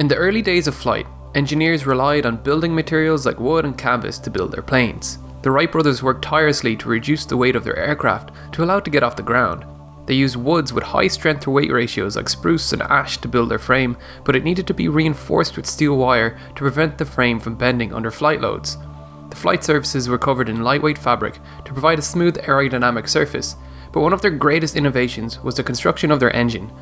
In the early days of flight, engineers relied on building materials like wood and canvas to build their planes. The Wright brothers worked tirelessly to reduce the weight of their aircraft to allow it to get off the ground. They used woods with high strength to weight ratios like spruce and ash to build their frame, but it needed to be reinforced with steel wire to prevent the frame from bending under flight loads. The flight surfaces were covered in lightweight fabric to provide a smooth aerodynamic surface, but one of their greatest innovations was the construction of their engine.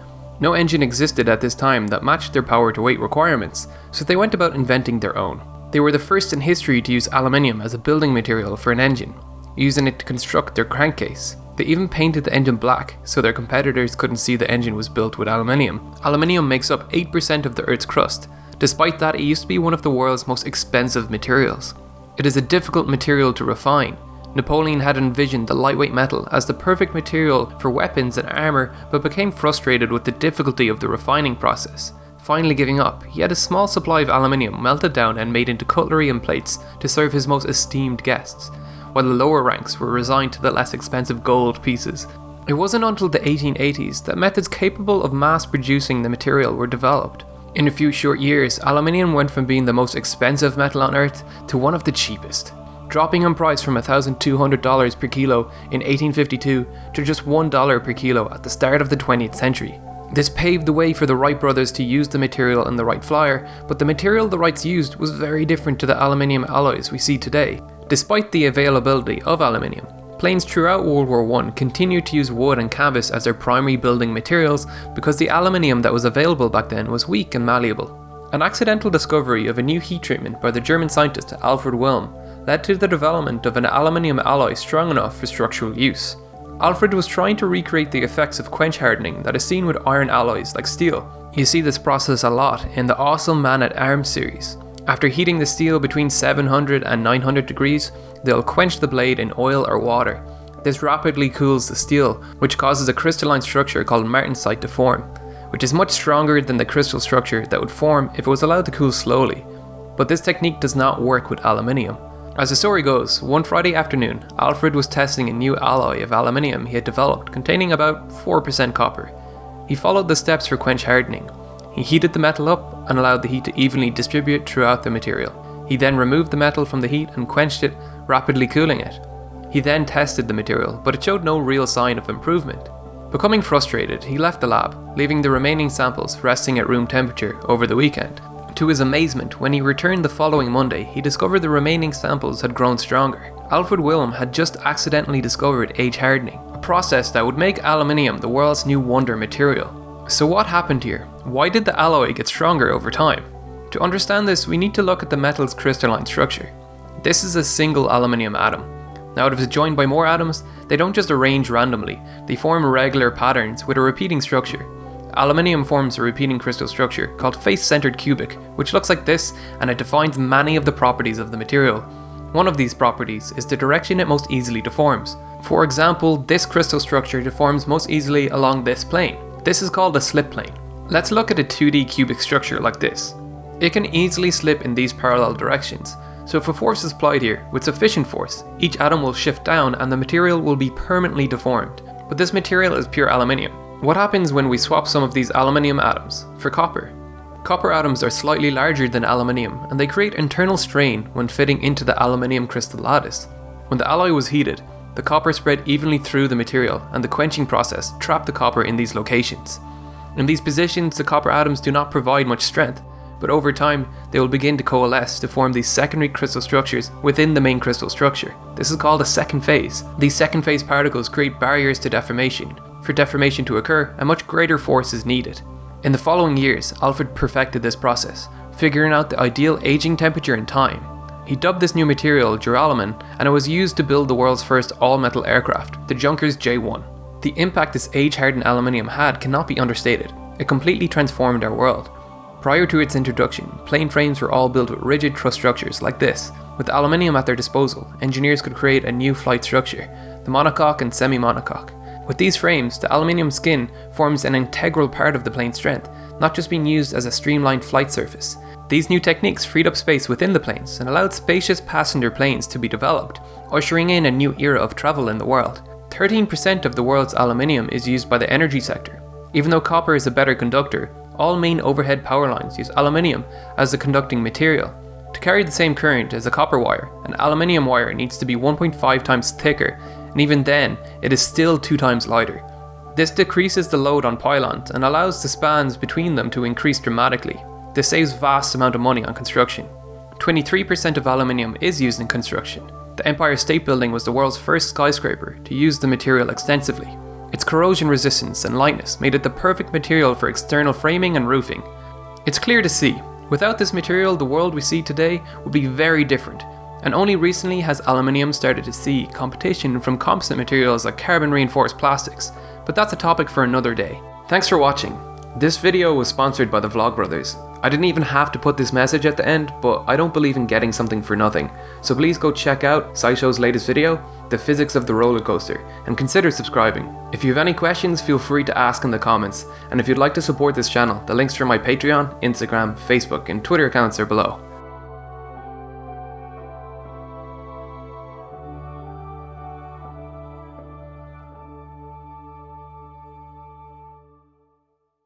No engine existed at this time that matched their power to weight requirements, so they went about inventing their own. They were the first in history to use aluminium as a building material for an engine, using it to construct their crankcase. They even painted the engine black so their competitors couldn't see the engine was built with aluminium. Aluminium makes up 8% of the Earth's crust. Despite that, it used to be one of the world's most expensive materials. It is a difficult material to refine, Napoleon had envisioned the lightweight metal as the perfect material for weapons and armour, but became frustrated with the difficulty of the refining process. Finally giving up, he had a small supply of aluminium melted down and made into cutlery and plates to serve his most esteemed guests, while the lower ranks were resigned to the less expensive gold pieces. It wasn't until the 1880s that methods capable of mass producing the material were developed. In a few short years, aluminium went from being the most expensive metal on earth to one of the cheapest dropping in price from $1,200 per kilo in 1852 to just $1 per kilo at the start of the 20th century. This paved the way for the Wright brothers to use the material in the Wright Flyer, but the material the Wrights used was very different to the aluminium alloys we see today. Despite the availability of aluminium, planes throughout World War I continued to use wood and canvas as their primary building materials because the aluminium that was available back then was weak and malleable. An accidental discovery of a new heat treatment by the German scientist Alfred Wilm led to the development of an aluminium alloy strong enough for structural use. Alfred was trying to recreate the effects of quench hardening that is seen with iron alloys like steel. You see this process a lot in the Awesome Man at Arms series. After heating the steel between 700 and 900 degrees, they'll quench the blade in oil or water. This rapidly cools the steel, which causes a crystalline structure called martensite to form, which is much stronger than the crystal structure that would form if it was allowed to cool slowly. But this technique does not work with aluminium. As the story goes, one Friday afternoon, Alfred was testing a new alloy of aluminium he had developed containing about 4% copper. He followed the steps for quench hardening. He heated the metal up and allowed the heat to evenly distribute throughout the material. He then removed the metal from the heat and quenched it, rapidly cooling it. He then tested the material, but it showed no real sign of improvement. Becoming frustrated, he left the lab, leaving the remaining samples resting at room temperature over the weekend. To his amazement, when he returned the following Monday, he discovered the remaining samples had grown stronger. Alfred Wilm had just accidentally discovered age hardening, a process that would make aluminium the world's new wonder material. So what happened here? Why did the alloy get stronger over time? To understand this, we need to look at the metal's crystalline structure. This is a single aluminium atom. Now if it's joined by more atoms, they don't just arrange randomly, they form regular patterns with a repeating structure. Aluminium forms a repeating crystal structure called face-centered cubic, which looks like this and it defines many of the properties of the material. One of these properties is the direction it most easily deforms. For example, this crystal structure deforms most easily along this plane. This is called a slip plane. Let's look at a 2D cubic structure like this. It can easily slip in these parallel directions, so if a force is applied here with sufficient force, each atom will shift down and the material will be permanently deformed. But this material is pure aluminium, what happens when we swap some of these aluminium atoms for copper? Copper atoms are slightly larger than aluminium and they create internal strain when fitting into the aluminium crystal lattice. When the alloy was heated, the copper spread evenly through the material and the quenching process trapped the copper in these locations. In these positions, the copper atoms do not provide much strength, but over time, they will begin to coalesce to form these secondary crystal structures within the main crystal structure. This is called a second phase. These second phase particles create barriers to deformation, for deformation to occur, a much greater force is needed. In the following years, Alfred perfected this process, figuring out the ideal aging temperature and time. He dubbed this new material duralumin, and it was used to build the world's first all-metal aircraft, the Junkers J-1. The impact this age-hardened aluminium had cannot be understated. It completely transformed our world. Prior to its introduction, plane frames were all built with rigid truss structures like this. With aluminium at their disposal, engineers could create a new flight structure, the monocoque and semi-monocoque. With these frames, the aluminium skin forms an integral part of the plane's strength, not just being used as a streamlined flight surface. These new techniques freed up space within the planes and allowed spacious passenger planes to be developed, ushering in a new era of travel in the world. 13% of the world's aluminium is used by the energy sector. Even though copper is a better conductor, all main overhead power lines use aluminium as the conducting material. To carry the same current as a copper wire, an aluminium wire needs to be 1.5 times thicker, and even then, it is still 2 times lighter. This decreases the load on pylons and allows the spans between them to increase dramatically. This saves vast amount of money on construction. 23% of aluminium is used in construction. The Empire State Building was the world's first skyscraper to use the material extensively. Its corrosion resistance and lightness made it the perfect material for external framing and roofing. It's clear to see, without this material the world we see today would be very different, and only recently has aluminium started to see competition from composite materials like carbon reinforced plastics, but that's a topic for another day. Thanks for watching. This video was sponsored by the Vlogbrothers. I didn't even have to put this message at the end, but I don't believe in getting something for nothing. So please go check out SciShow's latest video, The Physics of the Roller Coaster, and consider subscribing. If you have any questions, feel free to ask in the comments, and if you'd like to support this channel, the links for my Patreon, Instagram, Facebook, and Twitter accounts are below.